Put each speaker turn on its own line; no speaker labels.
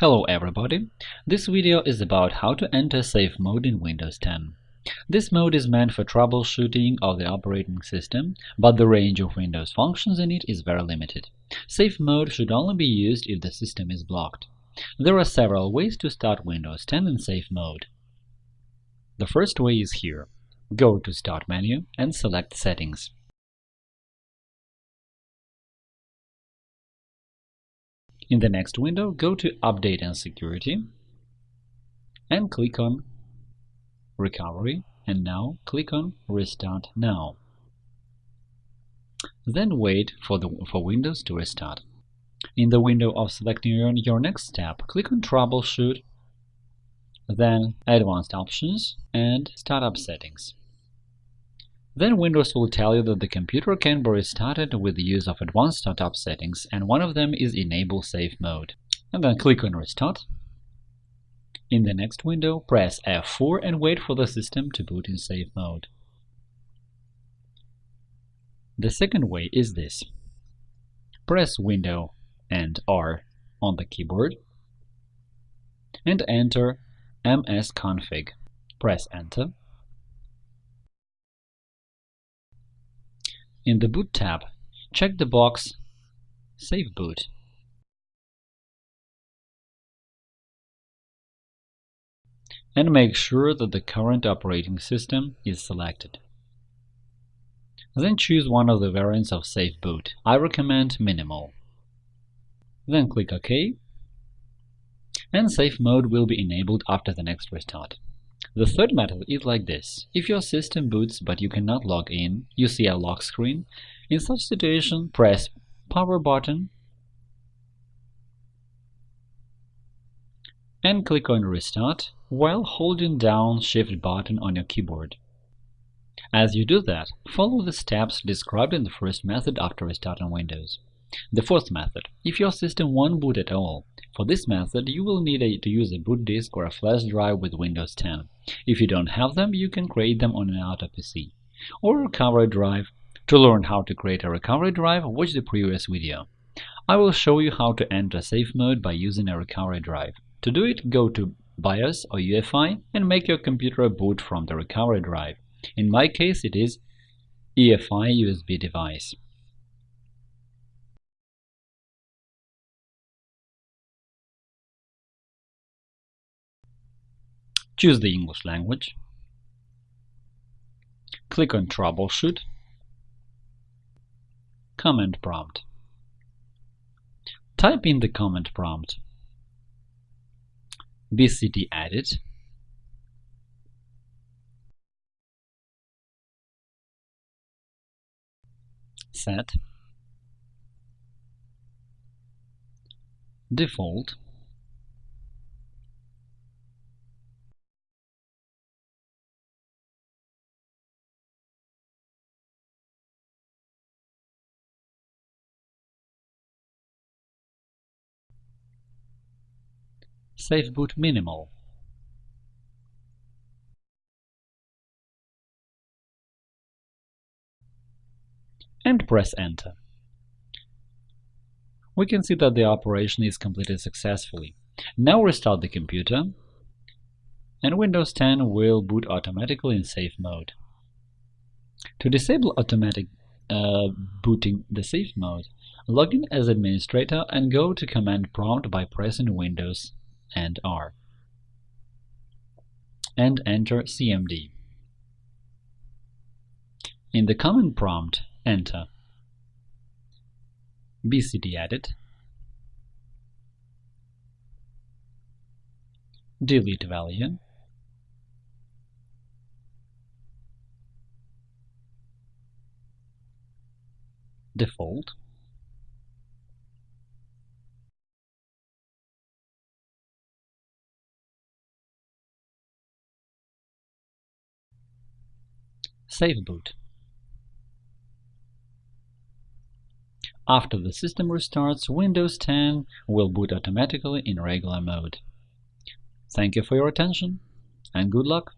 Hello everybody! This video is about how to enter Safe Mode in Windows 10. This mode is meant for troubleshooting of the operating system, but the range of Windows functions in it is very limited. Safe Mode should only be used if the system is blocked. There are several ways to start Windows 10 in Safe Mode. The first way is here. Go to Start menu and select Settings. In the next window, go to Update and Security and click on Recovery and now click on Restart Now. Then wait for, the, for Windows to restart. In the window of selecting your, your next step, click on Troubleshoot, then Advanced Options and Startup Settings. Then Windows will tell you that the computer can be restarted with the use of advanced startup settings, and one of them is Enable Safe Mode. And then click on Restart. In the next window, press F4 and wait for the system to boot in safe mode. The second way is this. Press Window and R on the keyboard and enter msconfig. Press Enter In the Boot tab, check the box Safe boot. And make sure that the current operating system is selected. Then choose one of the variants of Safe Boot. I recommend Minimal. Then click OK, and Safe Mode will be enabled after the next restart. The third method is like this. If your system boots but you cannot log in, you see a lock screen. In such situation, press Power button and click on Restart while holding down Shift button on your keyboard. As you do that, follow the steps described in the first method after restarting Windows. The fourth method. If your system won't boot at all, for this method you will need a, to use a boot disk or a flash drive with Windows 10. If you don't have them, you can create them on an auto PC. Or recovery drive. To learn how to create a recovery drive, watch the previous video. I will show you how to enter safe mode by using a recovery drive. To do it, go to BIOS or UEFI and make your computer boot from the recovery drive. In my case, it is EFI USB device. Choose the English language. Click on Troubleshoot. Command prompt. Type in the command prompt bcdedit set default Safe boot minimal and press Enter. We can see that the operation is completed successfully. Now restart the computer, and Windows 10 will boot automatically in safe mode. To disable automatic uh, booting the safe mode, log in as administrator and go to command prompt by pressing Windows and R. And enter CMD. In the command prompt, enter bcdedit, delete value, default, Safe boot. After the system restarts, Windows 10 will boot automatically in regular mode. Thank you for your attention and good luck!